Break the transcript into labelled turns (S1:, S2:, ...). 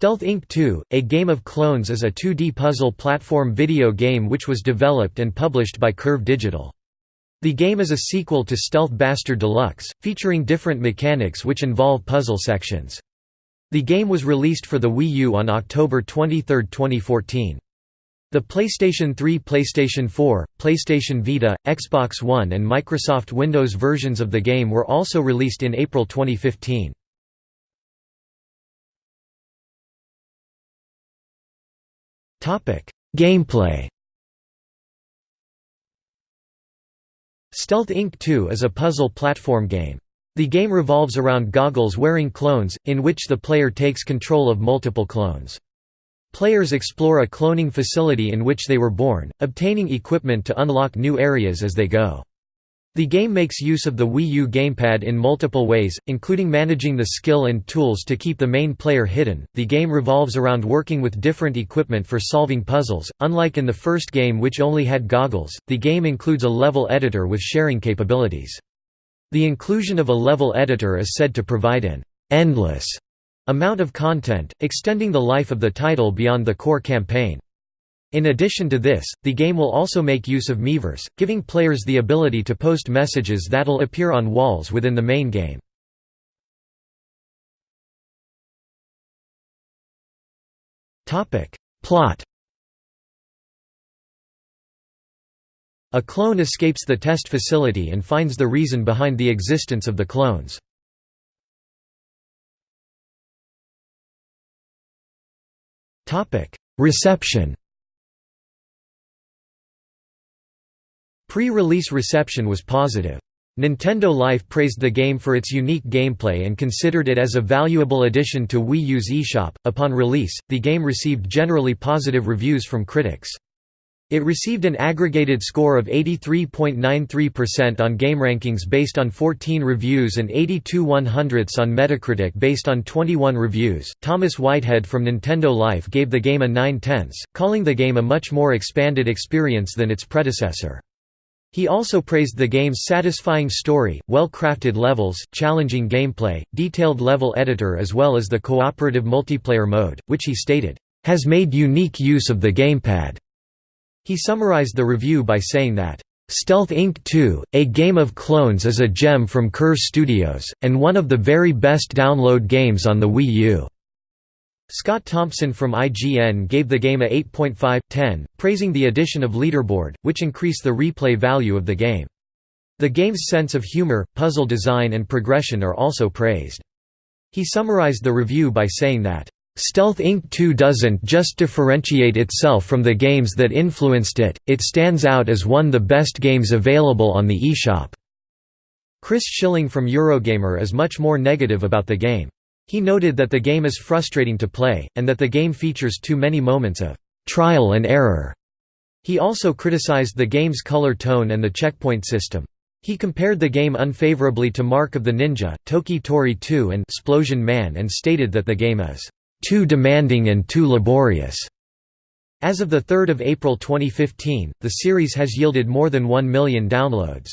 S1: Stealth Inc. 2, A Game of Clones is a 2D puzzle platform video game which was developed and published by Curve Digital. The game is a sequel to Stealth Bastard Deluxe, featuring different mechanics which involve puzzle sections. The game was released for the Wii U on October 23, 2014. The PlayStation 3 PlayStation 4, PlayStation Vita, Xbox One and Microsoft Windows versions of the game were also released in April 2015. Gameplay Stealth Inc. 2 is a puzzle platform game. The game revolves around goggles-wearing clones, in which the player takes control of multiple clones. Players explore a cloning facility in which they were born, obtaining equipment to unlock new areas as they go. The game makes use of the Wii U gamepad in multiple ways, including managing the skill and tools to keep the main player hidden. The game revolves around working with different equipment for solving puzzles. Unlike in the first game, which only had goggles, the game includes a level editor with sharing capabilities. The inclusion of a level editor is said to provide an endless amount of content, extending the life of the title beyond the core campaign. In addition to this, the game will also make use of Miiverse, giving players the ability to post messages that'll appear on walls within the main game. Plot A clone escapes the test facility and finds the reason behind the existence of the clones. Reception Pre-release reception was positive. Nintendo Life praised the game for its unique gameplay and considered it as a valuable addition to Wii U's eShop. Upon release, the game received generally positive reviews from critics. It received an aggregated score of 83.93% on GameRankings based on 14 reviews and 82 100ths on Metacritic based on 21 reviews. Thomas Whitehead from Nintendo Life gave the game a 9 tenths, calling the game a much more expanded experience than its predecessor. He also praised the game's satisfying story, well-crafted levels, challenging gameplay, detailed level editor as well as the cooperative multiplayer mode, which he stated, "...has made unique use of the gamepad." He summarized the review by saying that, Stealth Inc. 2, A Game of Clones is a gem from Curve Studios, and one of the very best download games on the Wii U. Scott Thompson from IGN gave the game a 8.5/10, praising the addition of Leaderboard, which increased the replay value of the game. The game's sense of humor, puzzle design and progression are also praised. He summarized the review by saying that, "...Stealth Inc. 2 doesn't just differentiate itself from the games that influenced it, it stands out as one of the best games available on the eShop." Chris Schilling from Eurogamer is much more negative about the game. He noted that the game is frustrating to play, and that the game features too many moments of trial and error. He also criticized the game's color tone and the checkpoint system. He compared the game unfavorably to Mark of the Ninja, Toki Tori 2 and Splosion Man and stated that the game is too demanding and too laborious. As of 3 April 2015, the series has yielded more than 1 million downloads.